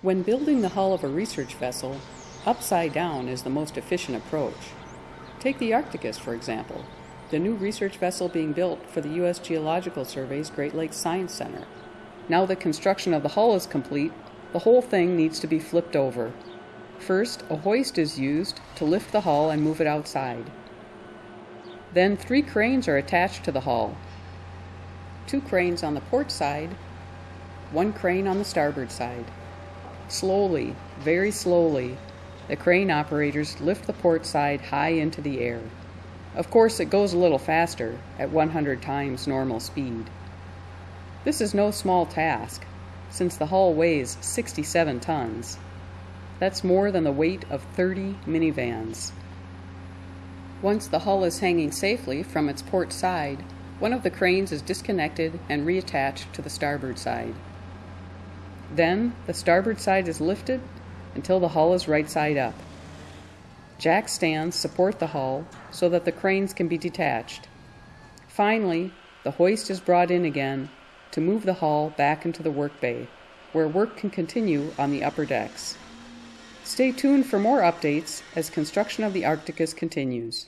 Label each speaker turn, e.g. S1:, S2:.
S1: When building the hull of a research vessel, upside down is the most efficient approach. Take the Arcticus, for example, the new research vessel being built for the U.S. Geological Survey's Great Lakes Science Center. Now that construction of the hull is complete, the whole thing needs to be flipped over. First, a hoist is used to lift the hull and move it outside. Then three cranes are attached to the hull. Two cranes on the port side, one crane on the starboard side. Slowly, very slowly, the crane operators lift the port side high into the air. Of course, it goes a little faster, at 100 times normal speed. This is no small task, since the hull weighs 67 tons. That's more than the weight of 30 minivans. Once the hull is hanging safely from its port side, one of the cranes is disconnected and reattached to the starboard side. Then the starboard side is lifted until the hull is right side up. Jack stands support the hull so that the cranes can be detached. Finally, the hoist is brought in again to move the hull back into the work bay, where work can continue on the upper decks. Stay tuned for more updates as construction of the Arcticus continues.